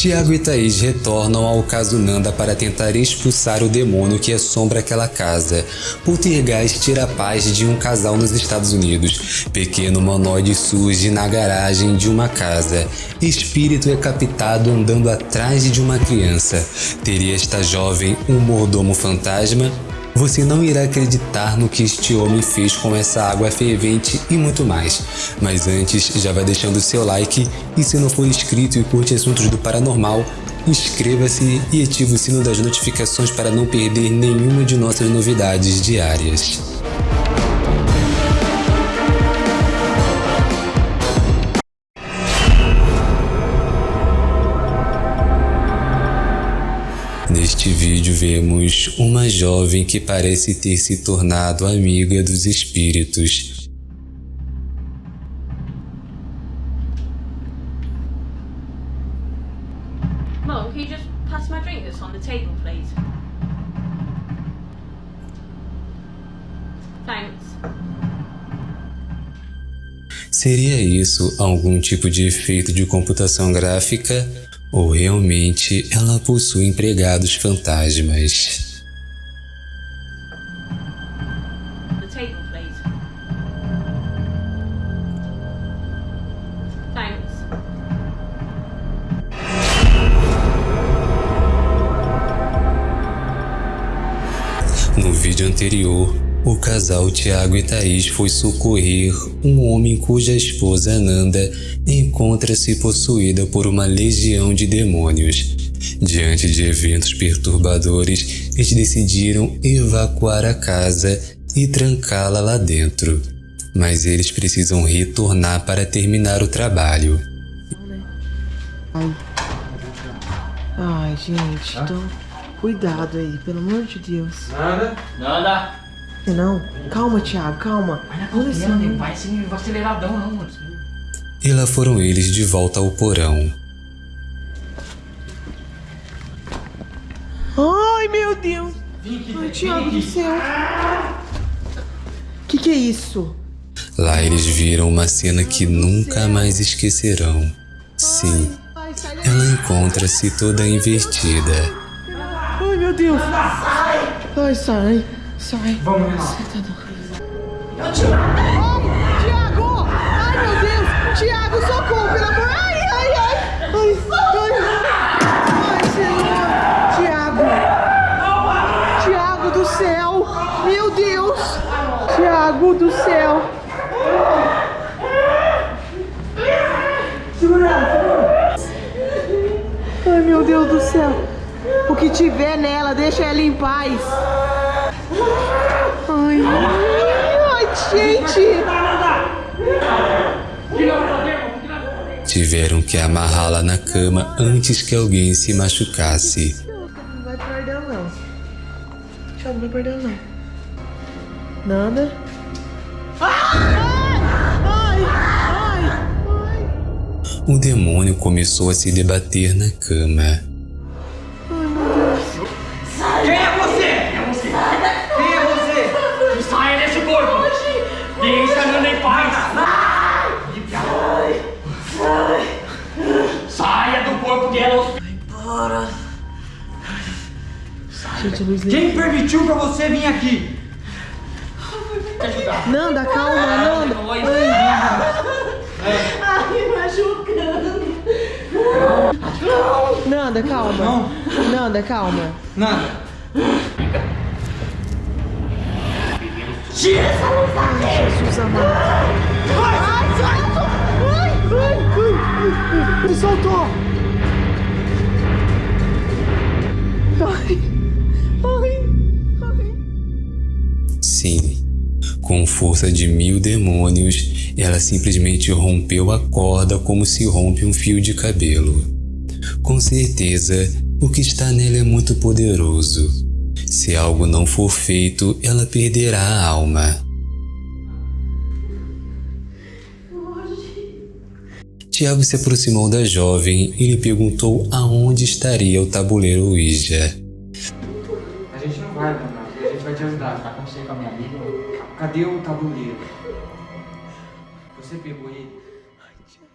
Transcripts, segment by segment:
Tiago e Thaís retornam ao caso Nanda para tentar expulsar o demônio que assombra aquela casa. Poltergeist tira a paz de um casal nos Estados Unidos. Pequeno humanoide surge na garagem de uma casa. Espírito é captado andando atrás de uma criança. Teria esta jovem um mordomo fantasma? Você não irá acreditar no que este homem fez com essa água fervente e muito mais. Mas antes, já vai deixando o seu like e se não for inscrito e curte assuntos do paranormal, inscreva-se e ative o sino das notificações para não perder nenhuma de nossas novidades diárias. Neste vídeo vemos uma jovem que parece ter se tornado amiga dos espíritos. Seria isso algum tipo de efeito de computação gráfica ou realmente ela possui empregados fantasmas? No vídeo anterior, o casal Tiago e Thaís foi socorrer um homem cuja esposa Nanda encontra-se possuída por uma legião de demônios. Diante de eventos perturbadores, eles decidiram evacuar a casa e trancá-la lá dentro. Mas eles precisam retornar para terminar o trabalho. Ai. Ai, gente, então cuidado aí, pelo amor de Deus. Nada. Nada. Não, calma, Thiago, calma. Vai na nem vai vai aceleradão não, mano. E lá foram eles de volta ao porão. Ai, meu Deus. Ai, Thiago do céu. Que que é isso? Lá eles viram uma cena que nunca mais esquecerão. Sim, ela encontra-se toda invertida. Ai, meu Deus. Ai, sai. Sai. Vamos lá. Ai, Tiago! Ai, meu Deus! Tiago, socorro, pelo amor! Ai, ai, ai! Ai, ai! Ai, Senhor! Tiago! Tiago do céu! Meu Deus! Tiago do céu! Ai, meu Deus do céu! O que tiver nela, deixa ela em paz! Ai, ai, gente! Tiveram que amarrá-la na cama antes que alguém se machucasse. Não vai perder não. Tchau, não vai perder não. Nada. Ai! Ai! Ai! O demônio começou a se debater na cama. Gente, luz liga. Quem permitiu pra você vir aqui? Nanda, calma, Nanda. Ai, Ai, machucando. Nanda, calma. Não. Nanda, calma. Nada. Jesus amado. Ai, solta! Ai, ai, ai, ai. Ele soltou. Ai, força de mil demônios, ela simplesmente rompeu a corda como se rompe um fio de cabelo. Com certeza, o que está nela é muito poderoso. Se algo não for feito, ela perderá a alma. Tiago se aproximou da jovem e lhe perguntou aonde estaria o tabuleiro Ouija. A gente não vai. A gente vai te ajudar. Tá Cadê o tabuleiro? Você pegou ele? Ai, Tiago!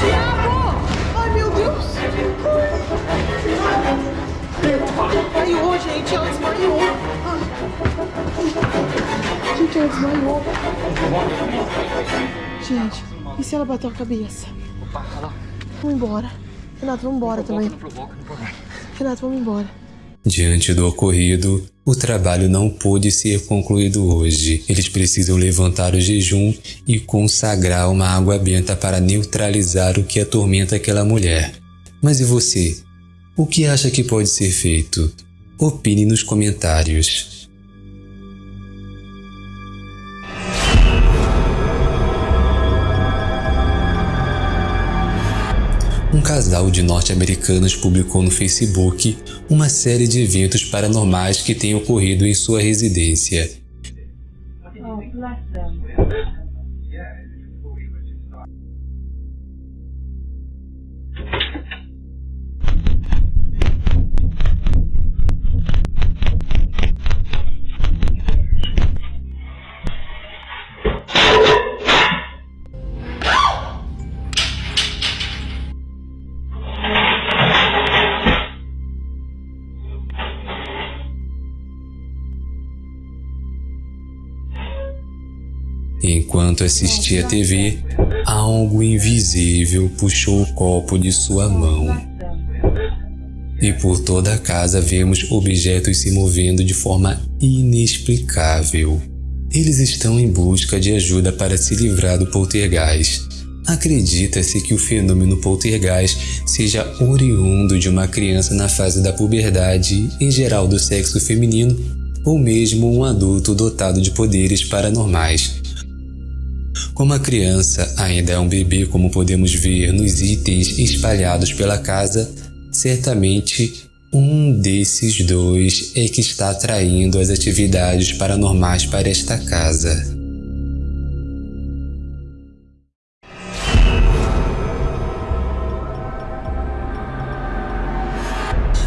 Diabo! Ai, meu Deus! Desmaiou, gente! Ela desmaiou! Gente, ela desmaiou! Gente, e se ela bateu a cabeça? Opa, lá. Vamos embora. Renato, vamos embora também. Renato, vamos embora. Diante do ocorrido, o trabalho não pôde ser concluído hoje. Eles precisam levantar o jejum e consagrar uma água benta para neutralizar o que atormenta aquela mulher. Mas e você? O que acha que pode ser feito? Opine nos comentários. Um casal de norte-americanos publicou no Facebook uma série de eventos paranormais que têm ocorrido em sua residência. Enquanto assistia a TV, algo invisível puxou o copo de sua mão. E por toda a casa vemos objetos se movendo de forma inexplicável. Eles estão em busca de ajuda para se livrar do poltergeist. Acredita-se que o fenômeno poltergeist seja oriundo de uma criança na fase da puberdade, em geral do sexo feminino, ou mesmo um adulto dotado de poderes paranormais. Como a criança ainda é um bebê, como podemos ver nos itens espalhados pela casa, certamente um desses dois é que está atraindo as atividades paranormais para esta casa.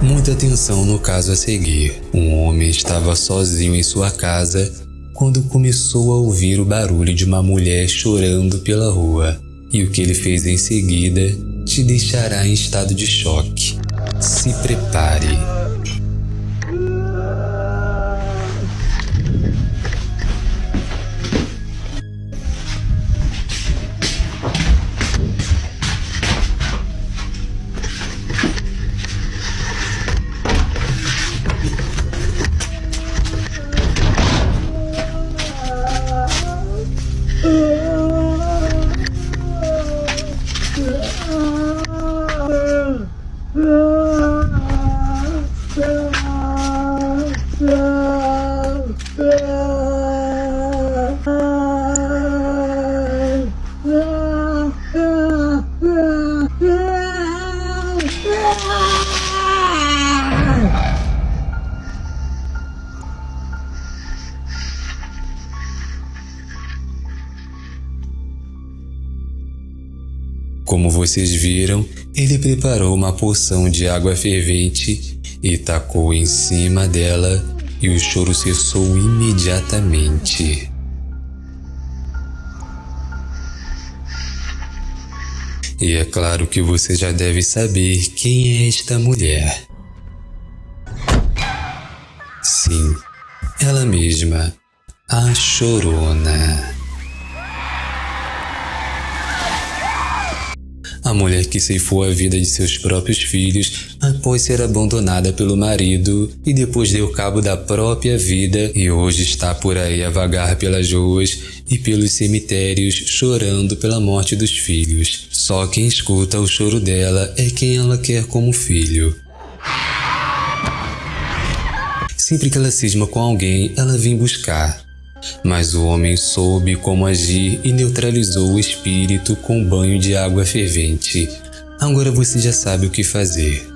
Muita atenção no caso a seguir. Um homem estava sozinho em sua casa quando começou a ouvir o barulho de uma mulher chorando pela rua. E o que ele fez em seguida te deixará em estado de choque. Se prepare. Como vocês viram, ele preparou uma poção de água fervente e tacou em cima dela e o choro cessou imediatamente. E é claro que você já deve saber quem é esta mulher. Sim, ela mesma, a Chorona. A mulher que ceifou a vida de seus próprios filhos após ser abandonada pelo marido e depois deu cabo da própria vida e hoje está por aí a vagar pelas ruas e pelos cemitérios chorando pela morte dos filhos. Só quem escuta o choro dela é quem ela quer como filho. Sempre que ela cisma com alguém, ela vem buscar. Mas o homem soube como agir e neutralizou o espírito com um banho de água fervente. Agora você já sabe o que fazer.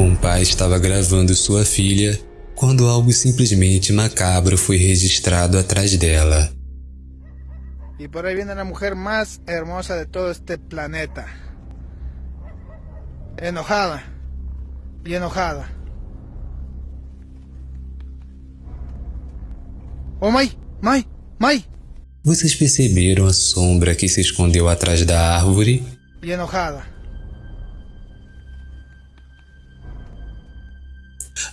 Um pai estava gravando sua filha quando algo simplesmente macabro foi registrado atrás dela. Y por ahí viene la mujer más hermosa de todo este planeta. Enojada. Y enojada. Oh, Mai, Mai, Mai, Vocês perceberam a sombra que se escondeu atrás da árvore? y enojada.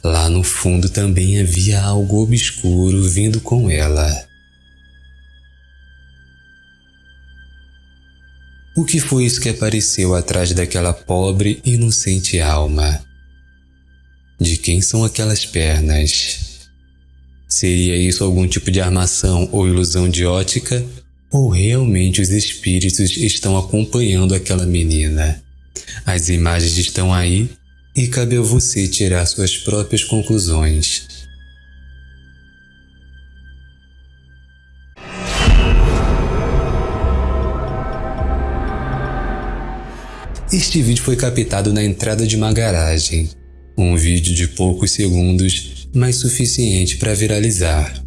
Lá no fundo também havia algo obscuro vindo com ela. O que foi isso que apareceu atrás daquela pobre, inocente alma? De quem são aquelas pernas? Seria isso algum tipo de armação ou ilusão de ótica? Ou realmente os espíritos estão acompanhando aquela menina? As imagens estão aí e cabe a você tirar suas próprias conclusões. Este vídeo foi captado na entrada de uma garagem. Um vídeo de poucos segundos, mas suficiente para viralizar.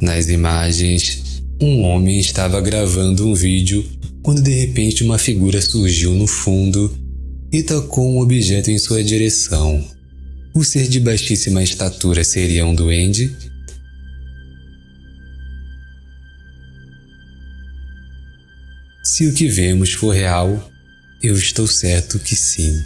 Nas imagens, um homem estava gravando um vídeo quando de repente uma figura surgiu no fundo e tacou um objeto em sua direção. O ser de baixíssima estatura seria um duende? Se o que vemos for real, eu estou certo que sim.